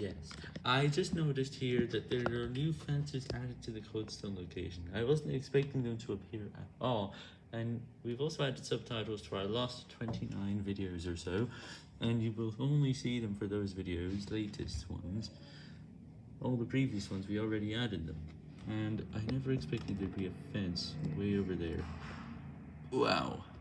Yes, I just noticed here that there are new fences added to the Codestone location. I wasn't expecting them to appear at all, and we've also added subtitles to our last 29 videos or so, and you will only see them for those videos, latest ones. All the previous ones, we already added them, and I never expected there'd be a fence way over there. Wow.